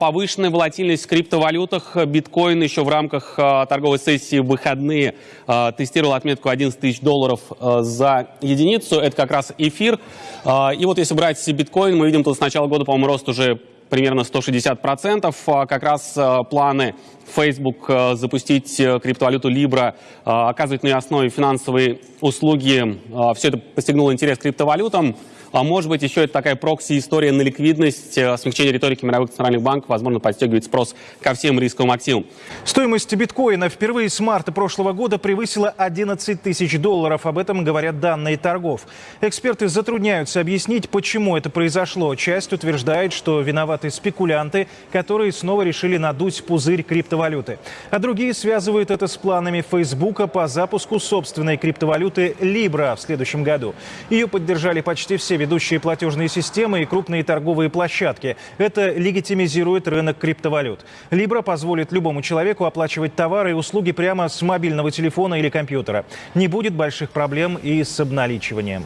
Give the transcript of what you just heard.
Повышенная волатильность в криптовалютах. Биткоин еще в рамках э, торговой сессии в выходные э, тестировал отметку 11 тысяч долларов э, за единицу. Это как раз эфир. И вот если брать биткоин, мы видим тут с начала года, по-моему, рост уже примерно 160%. А как раз планы Facebook запустить э, криптовалюту Libra, оказывать на ее основе финансовые услуги. Все это постигнуло интерес к криптовалютам. А может быть, еще это такая прокси-история на ликвидность, смягчение риторики мировых центральных банков, возможно, подстегивает спрос ко всем рисковым активам. Стоимость биткоина впервые с марта прошлого года превысила 11 тысяч долларов. Об этом говорят данные торгов. Эксперты затрудняются объяснить, почему это произошло. Часть утверждает, что виноваты спекулянты, которые снова решили надуть пузырь криптовалюты. А другие связывают это с планами Фейсбука по запуску собственной криптовалюты Libra в следующем году. Ее поддержали почти все ведущие платежные системы и крупные торговые площадки. Это легитимизирует рынок криптовалют. Libra позволит любому человеку оплачивать товары и услуги прямо с мобильного телефона или компьютера. Не будет больших проблем и с обналичиванием.